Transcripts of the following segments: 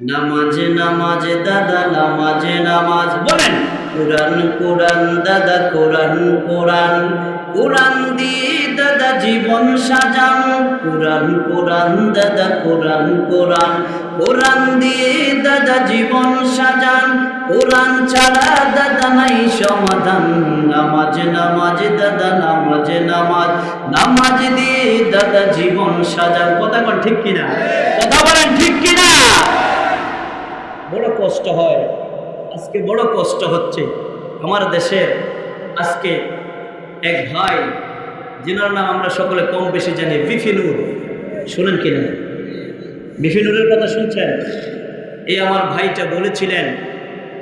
নামাজ নামাজ, দাদা, নামাজ নামাজ। বলেন। কোরআন কোরআন, দাদা, কোরআন কোরআন। কোরআন দিয়ে দাদা জীবন সাজান। কোরআন কোরআন, দাদা, কোরআন কোরআন। কোরআন দিয়ে দাদা জীবন সাজান। কোরআন ছাড়া দাদা নাই সমাধান। নামাজ নামাজ, দাদা, নামাজ নামাজ। নামাজ দিয়ে দাদা জীবন সাজান। কথা বল, ঠিক কিনা? কথা বলেন, ঠিক কিনা? বড় কষ্ট হয়। আজকে বড় কষ্ট হচ্ছে আমার দেশের। আজকে এক ভাই, যেনার নাম আমরা সকলে কম বেশি জানি বিফিনুর শুনেন কিনা? বিফিনুরের কথা শুনছেন? এই আমার ভাইটা বলেছিলেন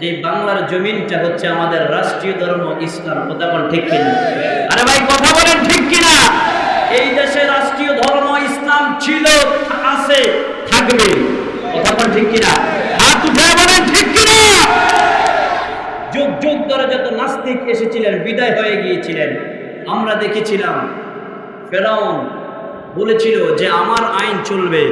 যে, বাংলার জমিনটা হচ্ছে আমাদের রাষ্ট্রীয় ধর্ম, ইসলাম। কথা বলেন ঠিক কিনা? আরে ভাই, কথা বলেন ঠিক কিনা? এই দেশে রাষ্ট্রীয় ধর্ম, ইসলাম ছিল, আছে, থাকবে। কথা বলেন ঠিক কিনা হাত উঠে বলেন ঠিক কিনা যুগ যত নাস্তিক এসেছিলেন, বিদায় হয়ে গিয়েছিলেন। আমরা দেখেছিলাম, ফেরাউন বলেছিল যে আমার আইন চলবে,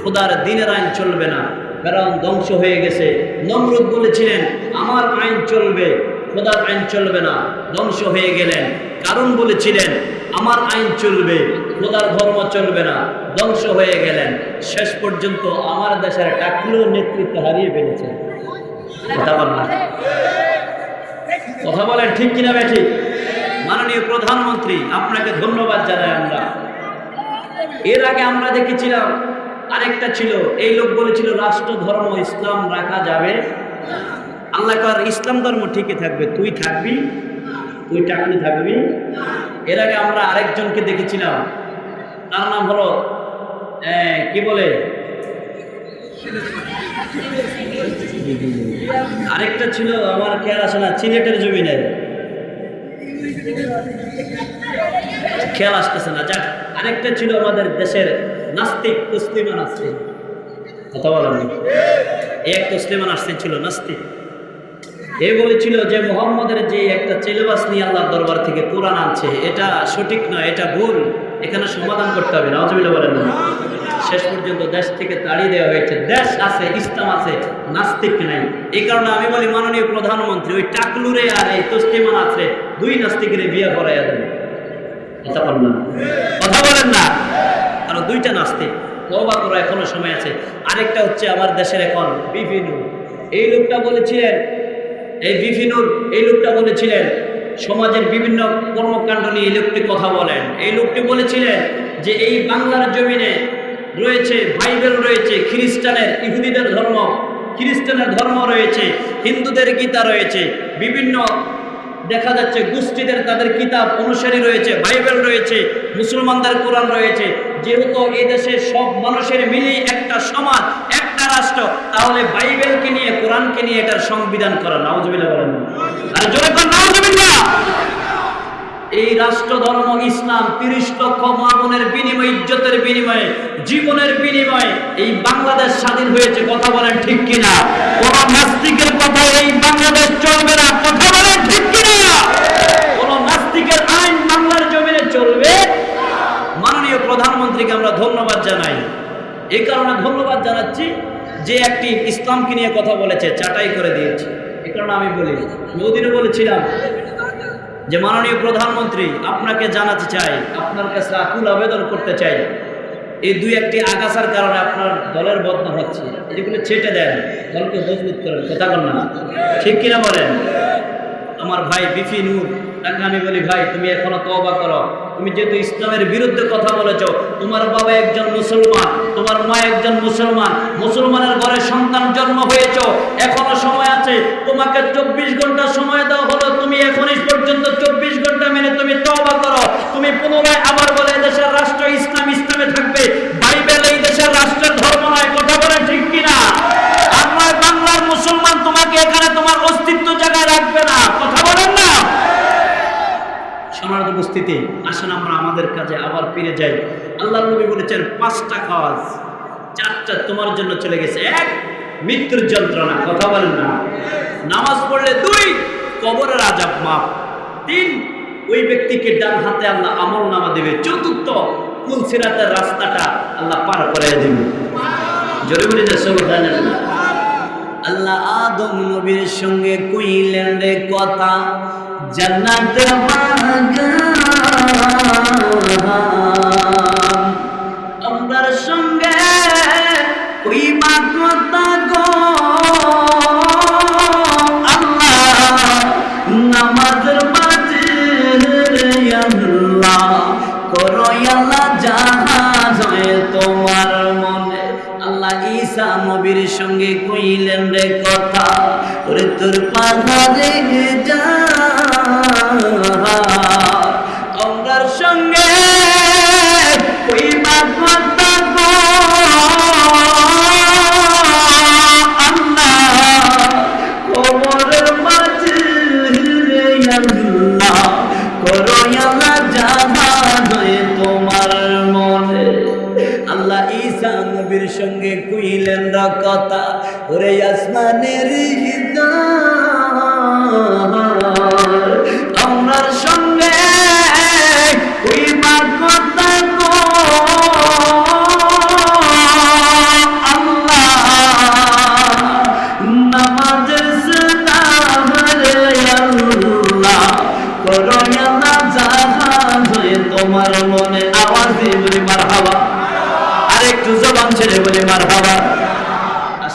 খোদার দিনের আইন চলবে না। ফেরাউন ধ্বংস হয়ে গেছে। নমরুদ বলেছিলেন, আমার আইন চলবে, খোদার আইন চলবে না, ধ্বংস হয়ে গেলেন। কারণ বলেছিলেন, আমার আইন চলবে, খোদার ধর্ম চলবে না, ধ্বংস হয়ে গেলেন। শেষ পর্যন্ত আমার দেশের টাকলু নেতৃত্ব হারিয়ে ফেলেছে। কথা বলেন ঠিক কিনা ব্যাঠিক মাননীয় প্রধানমন্ত্রী, আপনাকে ধন্যবাদ জানাই আমরা। এর আগে আমরা দেখেছিলাম, আরেকটা ছিল, এই লোক বলেছিল, রাষ্ট্র, ধর্ম, ইসলাম রাখা যাবে আল্লাহ কর ইসলাম ধর্ম ঠিকই থাকবে। তুই থাকবি? তুই টাকলি থাকবি? এর আগে আমরা আরেকজনকে দেখেছিলাম, তার নাম হলো কি বলে? আরেকটা ছিল আমার খেয়াল আসে না, সিলেটের জমিনে। খেয়াল আসতেছে না, যাক, আরেকটা ছিল আমাদের দেশের নাস্তিক তসলিমা নাস্তিক। কথা বলেন না। এক তসলিমা নাস্তিক ছিল নাস্তিক। এ বলেছিল যে, মোহাম্মদের যে একটা চেলেবাস নিয়ে আল্লাহর দরবার থেকে কোরআন আনছে, এটা সঠিক নয়, এটা ভুল। এখানে সমাধান করতে হবে নজমিল্লা বলেন না। শেষ পর্যন্ত দেশ থেকে তাড়িয়ে দেওয়া হয়েছে। দেশ আছে, ইসলাম আছে, নাস্তিক নাই। এই কারণে আমি বলি মাননীয় প্রধানমন্ত্রী, ওই টাকলুরে আর এই তস্তিমান আছে দুই নাস্তিকের বিয়ে করাইয়া দেবে কথা বলেন না? কথা বলেন না? কারণ দুইটা নাস্তিক। তবা করো এখনও সময় আছে। আরেকটা হচ্ছে আমার দেশের এখন বিভিন্ন এই লোকটা বলেছিলেন, এই বিভিনুর এই লোকটা বলেছিলেন, সমাজের বিভিন্ন কর্মকাণ্ড নিয়ে এই লোকটি কথা বলেন। এই লোকটি বলেছিলেন যে এই বাংলার জমিনে রয়েছে, বাইবেল রয়েছে, খ্রিস্টানের ইহুদিদের ধর্ম, খ্রিস্টানের ধর্ম রয়েছে, হিন্দুদের গীতা রয়েছে, বিভিন্ন দেখা যাচ্ছে গোষ্ঠীদের তাদের কিতাব অনুসারী রয়েছে, বাইবেল রয়েছে, মুসলমানদের কোরআন রয়েছে। যেহেতু এই দেশে সব মানুষের মিলিয়ে একটা সমাজ, একটা রাষ্ট্র, তাহলে বাইবেলকে নিয়ে, কোরআনকে নিয়ে এটার সংবিধান করা, নাউজুবিল্লাহ বলেন। আর এই রাষ্ট্র ধর্ম ইসলাম, তিরিশ লক্ষ মামনের বিনিময়ে ইজ্জতের বিনিময়ে, জীবনের বিনিময়ে এই বাংলাদেশ স্বাধীন হয়েছে, কথা বলেন ঠিক কিনা? কোন নাস্তিকের কথা এই বাংলাদেশ চলবে না, কথা বলেন ঠিক কিনা? কোন নাস্তিকের আইন বাংলার জমিনে চলবে? মাননীয় প্রধানমন্ত্রীকে আমরা ধন্যবাদ জানাই। এই কারণে ধন্যবাদ জানাচ্ছি যে একটি ইসলামকে নিয়ে কথা বলেছে, চাটাই করে দিয়েছে। এই কারণে আমি বলি মোদিনও বলেছিলাম যে মাননীয় প্রধানমন্ত্রী আপনাকে জানাতে চাই, আপনার কাছে আকুল আবেদন করতে চাই। এই দুই একটি আগাছার কারণে আপনার দলের বদনাম হচ্ছে। এগুলো ছেটে দেন, দলকে মজবুত করেন, কথা বল না। ঠিক কিনা বলেন? আমার ভাই বিফি নূর, তাকে আমি বলি, ভাই, তুমি এখনও তওবা করো। তুমি যেহেতু ইসলামের বিরুদ্ধে কথা বলেছ, তোমার বাবা একজন মুসলমান, তোমার মা একজন মুসলমান, মুসলমানের ঘরে সন্তান জন্ম হয়েছ, এখনও সময় আছে। তোমাকে চব্বিশ ঘণ্টা সময় দেওয়া হলো, তুমি এখনই পর্যন্ত চব্বিশ ঘণ্টা মেনে তুমি তওবা করো। তুমি পুনরায় আবার বলে দেশের রাষ্ট্র ইসলাম ইসলামে থাকবে। বাইবেল এই দেশের রাষ্ট্রের ধর্ম নয়। কথা বলে ঠিক কিনা? আমার বাংলার মুসলমান তোমাকে এখানে তোমার অস্তিত্ব জায়গায় রাখবে না। কথা বলেন না। সমাজ উপস্থিতি, আসেন আমরা আমাদের কাজে আবার ফিরে যাই। আল্লাহ নবী বলেছেন, পাঁচটা কাজ, চারটা তোমার জন্য চলে গেছে। এক, মৃত্যুর যন্ত্রণা। কথা বলেন না। নামাজ পড়লে দুই, কবরের আজাব মাপ তিন ওই ব্যক্তিকে ডান হাতে আল্লাহ আমল নামা দেবে। চতুর্থ কুলসিরাতের রাস্তাটা আল্লাহ পার করে দেবে। জোরে বলে যে সব জানেন না আল্লাহ আদম নবীর সঙ্গে কইলেন কথা জান্নাতের বাগান কথা, ওরে আসমানের আমরার সঙ্গে হয়ে তোমার মনে আওয়াজ দিয়ে বলি মার হাওয়া আর একটু জবান ছেড়ে বলি মার হাওয়া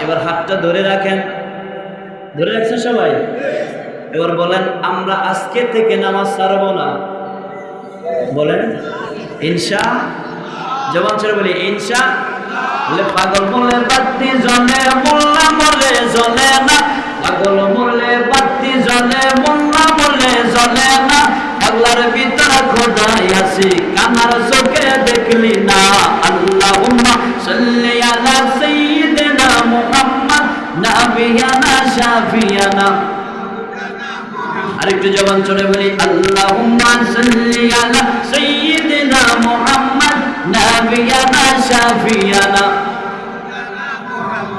এবার হাতটা ধরে রাখেন। ধরে রাখছেন সবাই? এবার বলেন, আমরা আজকে থেকে নামাজ ছাড়ব না। বলেন, ইনশা, জবান ছেড়ে বলি, ইনশা পাগল বলে বাতি জলে মোল্লা বলে জলে না। পাগল বলে বাতি জলে মোল্লা বলে জলে না। পাগলার ভিতর খোদাই আছে, কানার চোখে দেখলি না। আল্লাহুম্মা সাল্লি আলা সাইয়্যিদিনা মুহাম্মদ, নাবিয়ানা শাফিয়ানা। আরেকটু জবান চলে বলি, আল্লাহুম্মা সাল্লি আলা সাইয়্যিদিনা মুহাম্মদ।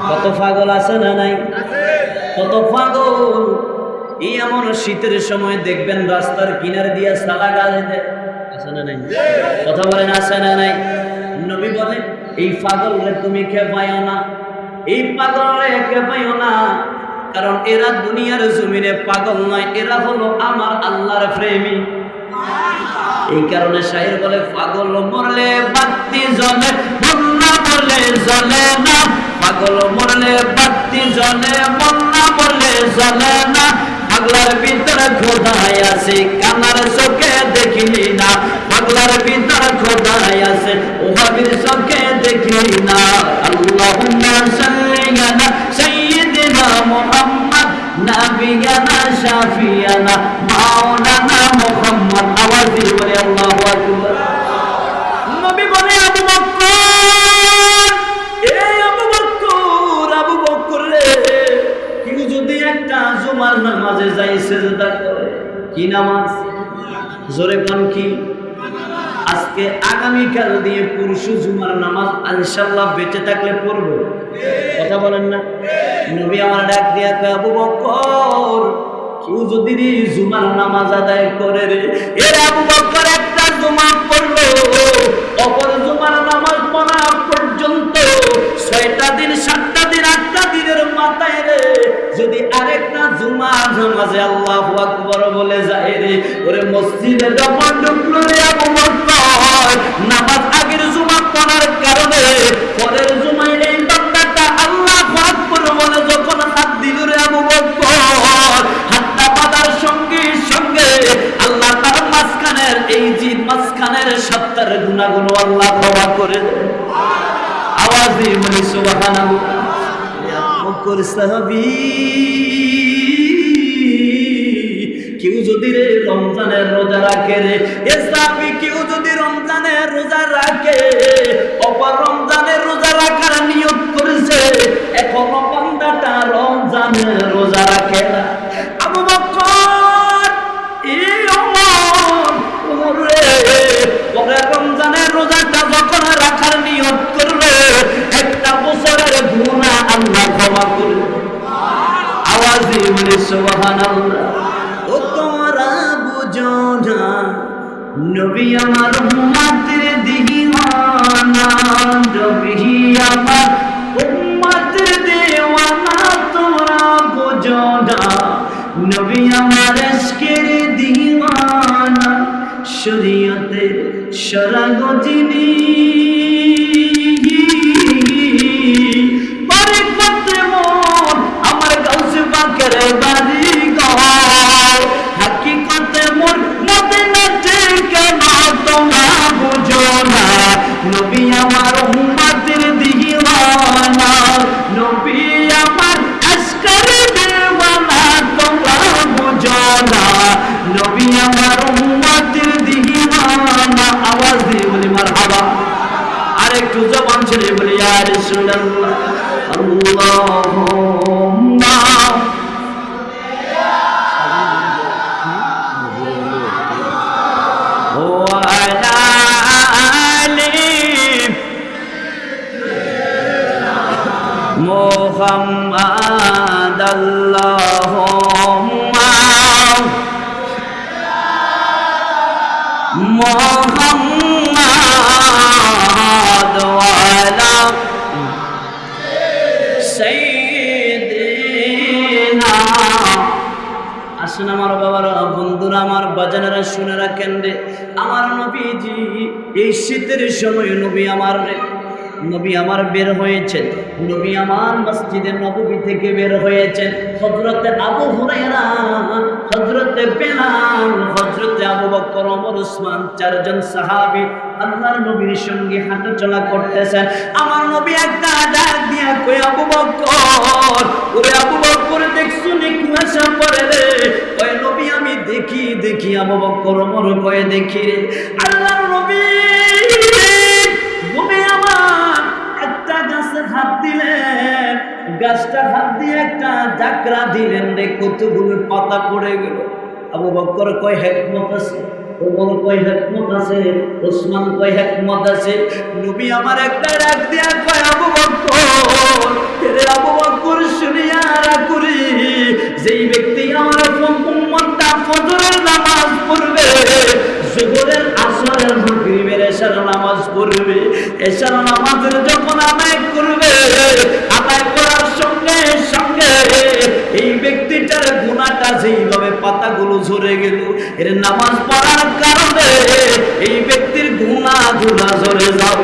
কত পাগল আছে না নাই? কত পাগল? এই এমন শীতের সময় দেখবেন রাস্তার কিনারে দিয়ে সালা গাছ দেয় আছে না নাই? কথা বলেন, আছে না নাই? নবী বলে, এই পাগল রে তুমি খেপাইও না? এই পাগল রে খেপাইও না? কারণ এরা দুনিয়ার জমিনে পাগল নয়, এরা হলো আমার আল্লাহর প্রেমী। এই কারণে শাহির বলে পাগল মরলে বাতি জ্বলে, বন্যা মরলে জ্বলে না। পাগল মরলে বাতি জ্বলে, বন্যা মরলে জ্বলে না। পাগলার ভিতরে খোদাই আছে, কানার চোখে দেখিলি না। পাগলার ভিতরে খোদাই আছে, ওহাবির চোখে দেখিলি না। আল্লাহুম্মা সাল্লি আলা সাইয়্যিদিনা মুহাম্মদ, নাবিয়ানা শাফিয়ানা, মাওলানা কি নামাজ? জোরে কোন কি? আজকে আগামীকাল দিয়ে পরশু জুমার নামাজ ইনশাল্লাহ বেঁচে থাকলে পড়ব। কথা বলেন না? নবী আমার ডাক দিয়া কয়, আবু বকর পর্যন্ত ছয়টা দিন সাতটা দিন আটটা দিনের মাথায় রে যদি আরেকটা জুমা আল্লাহ মসজিদে যখন ঢুকলো রে আবু বকর নামাজ আগের জুমা পড়ার কারণে পরের জুমায় এই বান্দাটা আল্লাহ আকবর বলে যখন হাত দিল রে আবু বকর, হাতটা বাঁধার সঙ্গে সঙ্গে আল্লাহ তার মাঝখানের এই যে মাঝখানের সত্তার গুণাগুলো আল্লাহ ক্ষমা করে দেয় আওয়াজ দিয়ে বলি, সুবহানাল্লাহ। করসাবি কেউ যদি রে রমজানের রোজা রাখে রে এ সাবি কেউ যদি রমজানের রোজা রাখে, অপর রমজানের রোজা রাখার নিয়ত করেছে, এখনও বান্দাটা রমজানের রোজা রাখে না। আবু বছরের গুনাহ আল্লাহ নবী আমার উম্মতের দিওয়ানা, নবী আমার উম্মতের দেওয়ানা, তোমরা বোঝো না নবী আমার আজকের দিওয়ানা, শরীয়তের সরাগ যিনি আসুন আমার বাবারা, বন্ধুরা আমার বাজানেরা শুনে রাখেন রে। আমার নবীজি, এই শীতের সময় নবী আমার রে। নবী আমার বের হয়েছেন। নবী আমার মসজিদের নবী থেকে বের হয়েছেন। হজরতে আবু হুরায়রা হজরতে বেলাল হজরতে আবু বকর, ওমর, উসমান চারজন সাহাবী আল্লাহর নবীর সঙ্গে হাঁটা চলা করতেছেন। আমার নবী একটা ডাক দিয়া কই আবু বকর, ওরে আবু বকর, দেখছু নি কুয়াশা পড়ে রে? কয়, নবী, আমি দেখি দেখি, আবু বকর, ওমর, কয়ে, দেখি রে। আল্লাহর নবী গাছটা হাত দিয়ে একটা জাকরা দিলেন রে, কতগুলো পাতা পড়ে গেল। আবু বকর কয়, হেকমত আছে। ওমর কয়, হেকমত আছে। ওসমান কয়, হেকমত আছে। নবী আমার একটা ডাক দিয়া কয়, আবু বকর রে আবু বকর শুনিয়া যেই ব্যক্তি আমার ফজরের নামাজ পড়বে, জোহরের আসরের মাগরিবের এশার নামাজ পড়বে, এশার নামাজের যখন আদায় করবে ঝরে গেল। এর নামাজ পড়ার কারণে এই ব্যক্তির গুণা ধুলা ঝরে যাবে